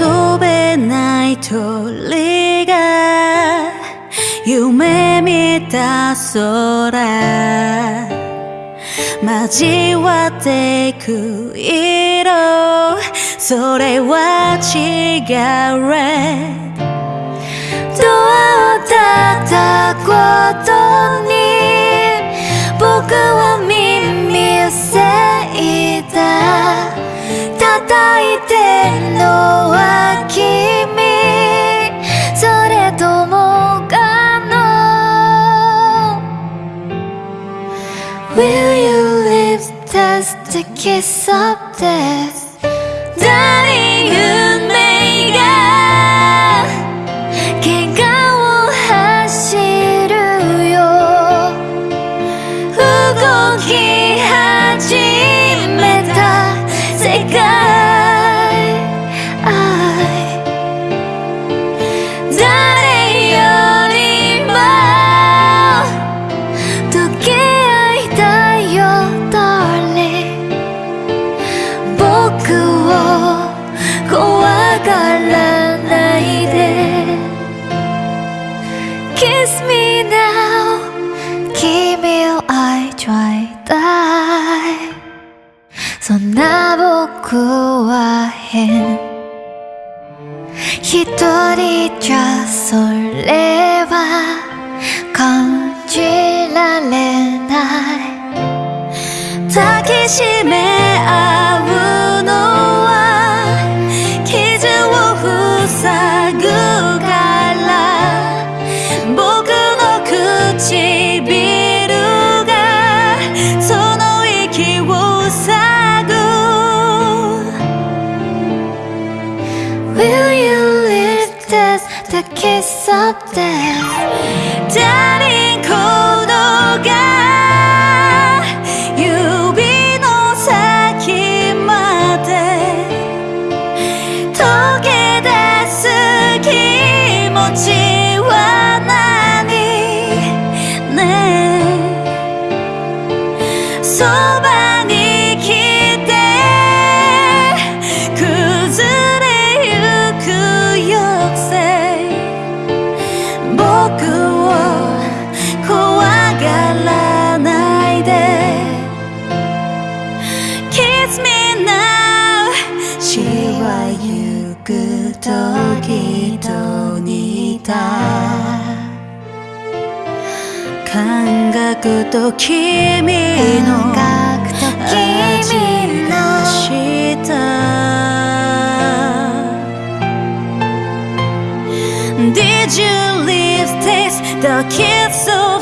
飛べない鳥が夢見た空。交わっていく色。それは違う。Red ドアを叩いてるのは君それともかの Will you live test the kiss of death 誰運命がを怖がらないで。Kiss me now. 君を愛いたいそんな僕は変。一人じゃそれは感じられない。抱きしめ this the kiss of death 誰このが指の先まで溶け出す気持ちは何ねえ。そば感覚と君の味がした Did you leave taste the kiss of